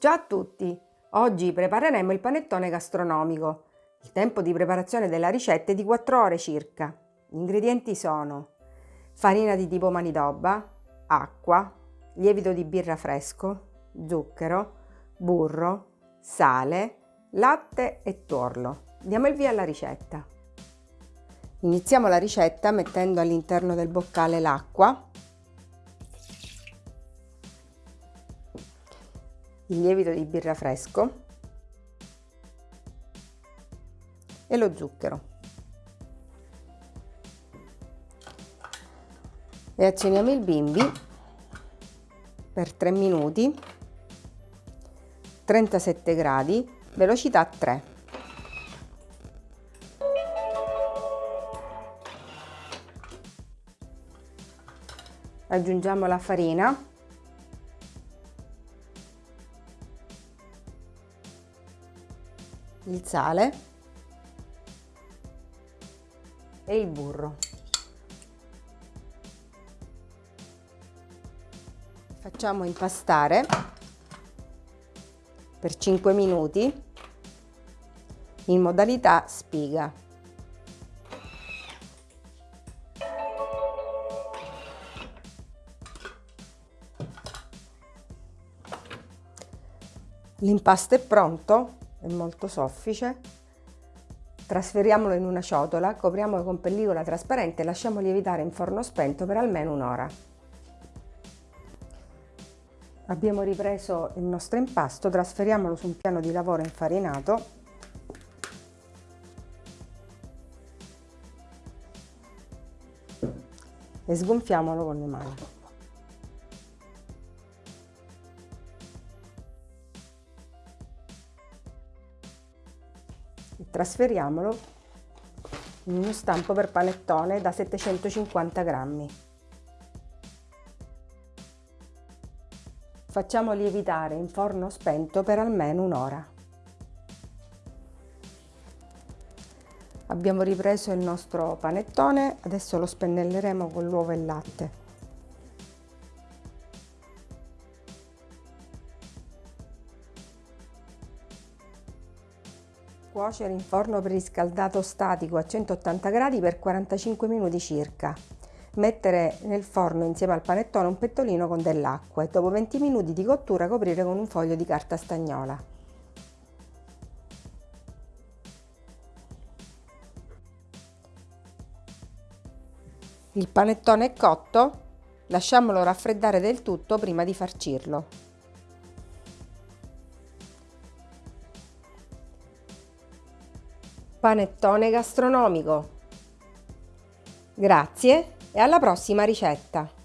Ciao a tutti! Oggi prepareremo il panettone gastronomico. Il tempo di preparazione della ricetta è di 4 ore circa. Gli ingredienti sono farina di tipo manidobba, acqua, lievito di birra fresco, zucchero, burro, sale, latte e tuorlo. Diamo il via alla ricetta. Iniziamo la ricetta mettendo all'interno del boccale l'acqua il lievito di birra fresco e lo zucchero. E azioniamo il bimbi per 3 minuti, 37 gradi, velocità 3. Aggiungiamo la farina il sale e il burro. Facciamo impastare per 5 minuti in modalità spiga. L'impasto è pronto è molto soffice. Trasferiamolo in una ciotola, copriamolo con pellicola trasparente e lasciamo lievitare in forno spento per almeno un'ora. Abbiamo ripreso il nostro impasto, trasferiamolo su un piano di lavoro infarinato e sgonfiamolo con le mani. Trasferiamolo in uno stampo per panettone da 750 grammi. Facciamo lievitare in forno spento per almeno un'ora. Abbiamo ripreso il nostro panettone, adesso lo spennelleremo con l'uovo e il latte. Cuocere in forno preriscaldato statico a 180 gradi per 45 minuti circa. Mettere nel forno insieme al panettone un pettolino con dell'acqua e dopo 20 minuti di cottura coprire con un foglio di carta stagnola. Il panettone è cotto, lasciamolo raffreddare del tutto prima di farcirlo. Panettone gastronomico. Grazie e alla prossima ricetta!